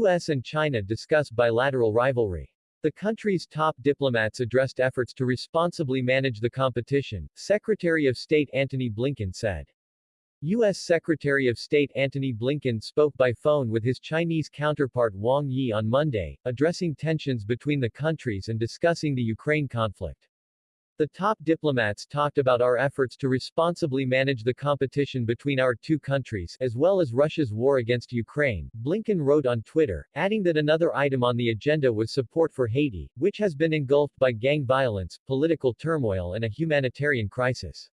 U.S. and China discuss bilateral rivalry. The country's top diplomats addressed efforts to responsibly manage the competition, Secretary of State Antony Blinken said. U.S. Secretary of State Antony Blinken spoke by phone with his Chinese counterpart Wang Yi on Monday, addressing tensions between the countries and discussing the Ukraine conflict. The top diplomats talked about our efforts to responsibly manage the competition between our two countries, as well as Russia's war against Ukraine, Blinken wrote on Twitter, adding that another item on the agenda was support for Haiti, which has been engulfed by gang violence, political turmoil and a humanitarian crisis.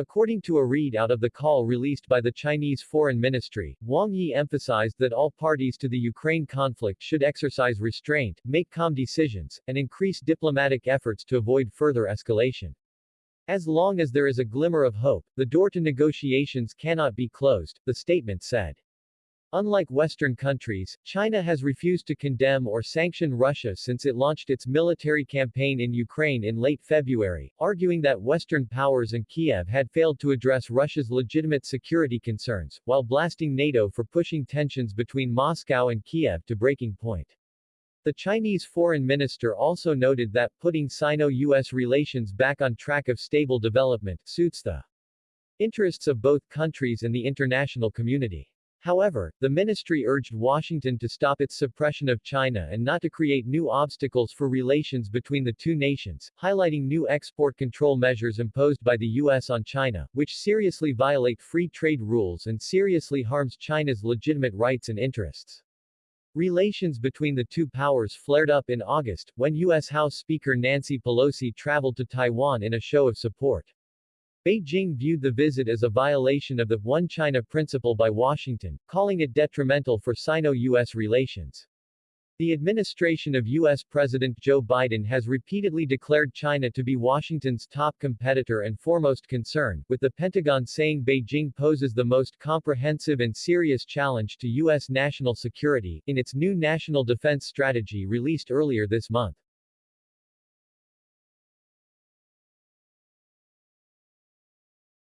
According to a readout of the call released by the Chinese Foreign Ministry, Wang Yi emphasized that all parties to the Ukraine conflict should exercise restraint, make calm decisions, and increase diplomatic efforts to avoid further escalation. As long as there is a glimmer of hope, the door to negotiations cannot be closed, the statement said. Unlike Western countries, China has refused to condemn or sanction Russia since it launched its military campaign in Ukraine in late February, arguing that Western powers and Kiev had failed to address Russia's legitimate security concerns, while blasting NATO for pushing tensions between Moscow and Kiev to breaking point. The Chinese foreign minister also noted that putting Sino-US relations back on track of stable development suits the interests of both countries and the international community. However, the ministry urged Washington to stop its suppression of China and not to create new obstacles for relations between the two nations, highlighting new export control measures imposed by the U.S. on China, which seriously violate free trade rules and seriously harms China's legitimate rights and interests. Relations between the two powers flared up in August, when U.S. House Speaker Nancy Pelosi traveled to Taiwan in a show of support. Beijing viewed the visit as a violation of the One China principle by Washington, calling it detrimental for Sino-US relations. The administration of U.S. President Joe Biden has repeatedly declared China to be Washington's top competitor and foremost concern, with the Pentagon saying Beijing poses the most comprehensive and serious challenge to U.S. national security, in its new National Defense Strategy released earlier this month.